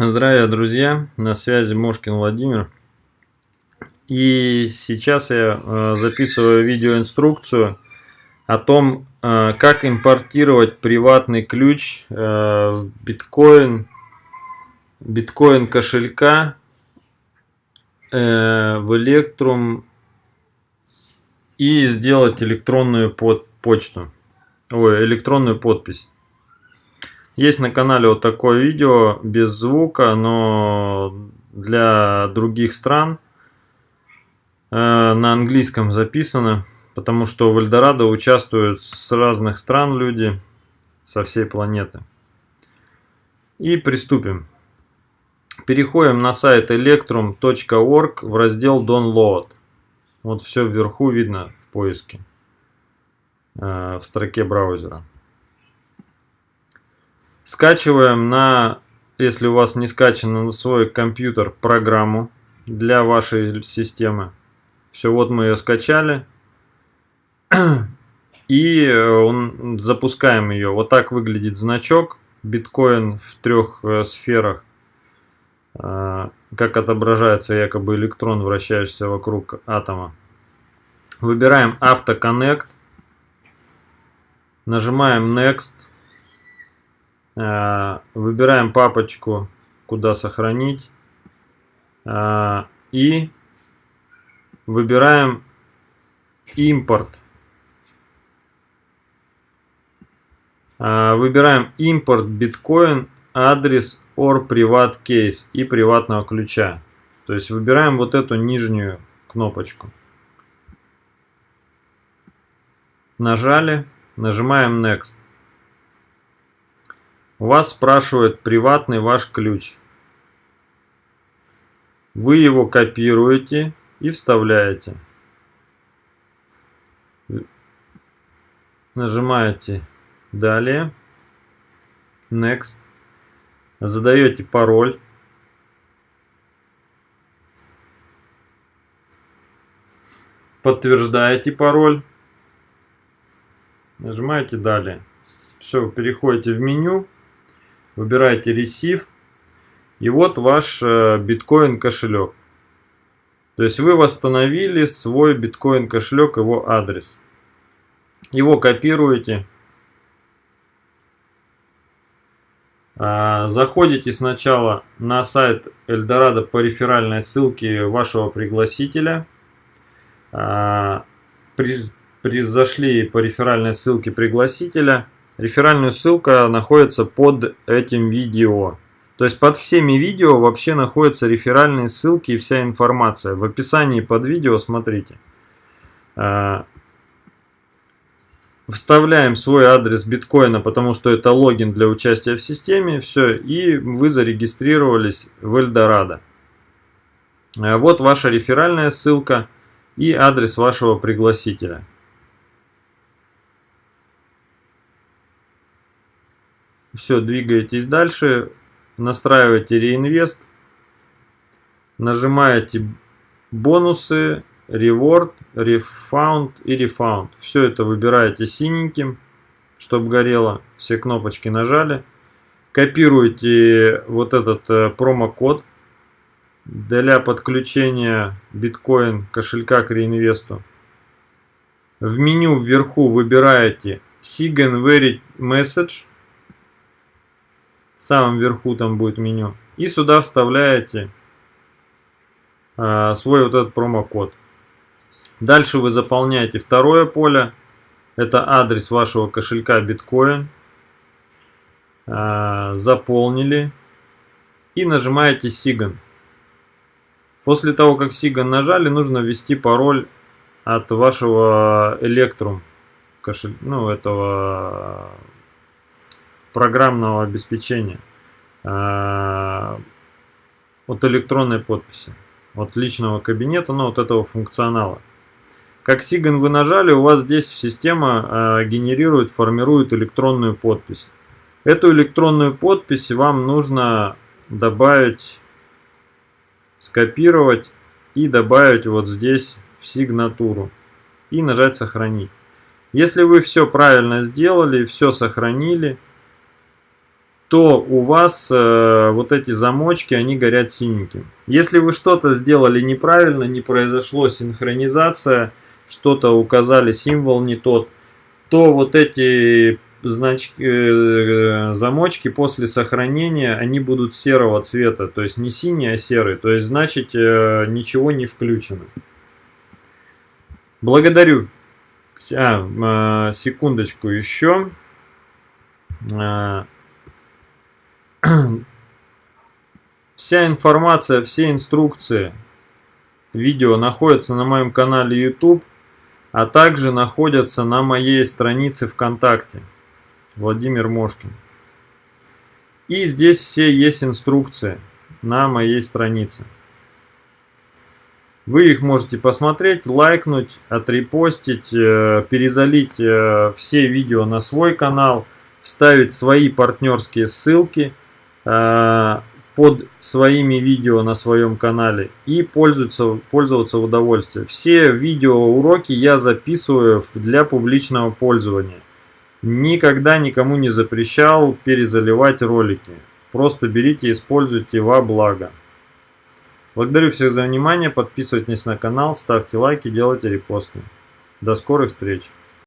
Здравия, друзья! На связи Мошкин Владимир. И сейчас я э, записываю видеоинструкцию о том, э, как импортировать приватный ключ э, в биткоин, биткоин кошелька в Electrum и сделать электронную почту, ой, электронную подпись. Есть на канале вот такое видео без звука, но для других стран э, на английском записано, потому что в Эльдорадо участвуют с разных стран люди, со всей планеты. И приступим. Переходим на сайт electrum.org в раздел Download. Вот все вверху видно в поиске, э, в строке браузера. Скачиваем на, если у вас не скачано на свой компьютер, программу для вашей системы. Все, вот мы ее скачали. И э, он, запускаем ее. Вот так выглядит значок. Биткоин в трех э, сферах. Э, как отображается якобы электрон, вращающийся вокруг атома. Выбираем Автоконнект. Нажимаем Next. Э, выбираем папочку, куда сохранить. Э, и выбираем импорт. Э, выбираем импорт биткоин, адрес or приват кейс и приватного ключа. То есть выбираем вот эту нижнюю кнопочку. Нажали, нажимаем Next. У вас спрашивают приватный ваш ключ. Вы его копируете и вставляете. Нажимаете далее. Next. Задаете пароль. Подтверждаете пароль. Нажимаете далее. Все, переходите в меню выбираете Receive, и вот ваш э, биткоин кошелек. То есть вы восстановили свой биткоин кошелек, его адрес. Его копируете. А, заходите сначала на сайт Эльдорадо по реферальной ссылке вашего пригласителя. А, при, при, зашли по реферальной ссылке пригласителя. Реферальная ссылка находится под этим видео. То есть под всеми видео вообще находятся реферальные ссылки и вся информация. В описании под видео смотрите. А, вставляем свой адрес биткоина, потому что это логин для участия в системе. Все, и вы зарегистрировались в Эльдорадо. А, вот ваша реферальная ссылка и адрес вашего пригласителя. Все, двигаетесь дальше, настраиваете реинвест, нажимаете бонусы, reward, refund и refund. Все это выбираете синеньким, чтобы горело, все кнопочки нажали. Копируете вот этот э, промокод для подключения биткоин кошелька к реинвесту. В меню вверху выбираете Sign Very Message в самом верху там будет меню. И сюда вставляете э, свой вот этот промокод. Дальше вы заполняете второе поле. Это адрес вашего кошелька биткоин. Э, заполнили. И нажимаете Sign. После того, как Sign нажали, нужно ввести пароль от вашего Electrum. Кошель... Ну, этого программного обеспечения, а, от электронной подписи, от личного кабинета, ну, от этого функционала. Как Сиган вы нажали, у вас здесь система а, генерирует, формирует электронную подпись. Эту электронную подпись вам нужно добавить, скопировать и добавить вот здесь в сигнатуру и нажать сохранить. Если вы все правильно сделали, все сохранили, то у вас э, вот эти замочки, они горят синеньким. Если вы что-то сделали неправильно, не произошло синхронизация, что-то указали, символ не тот, то вот эти значки, э, замочки после сохранения, они будут серого цвета, то есть не синий, а серый, то есть значит э, ничего не включено. Благодарю. А, э, секундочку еще. Э, вся информация, все инструкции, видео находятся на моем канале YouTube, а также находятся на моей странице ВКонтакте. Владимир Мошкин. И здесь все есть инструкции на моей странице. Вы их можете посмотреть, лайкнуть, отрепостить, э, перезалить э, все видео на свой канал, вставить свои партнерские ссылки под своими видео на своем канале и пользоваться, пользоваться в удовольствие. Все видеоуроки я записываю для публичного пользования. Никогда никому не запрещал перезаливать ролики. Просто берите и используйте во благо. Благодарю всех за внимание, подписывайтесь на канал, ставьте лайки, делайте репосты. До скорых встреч!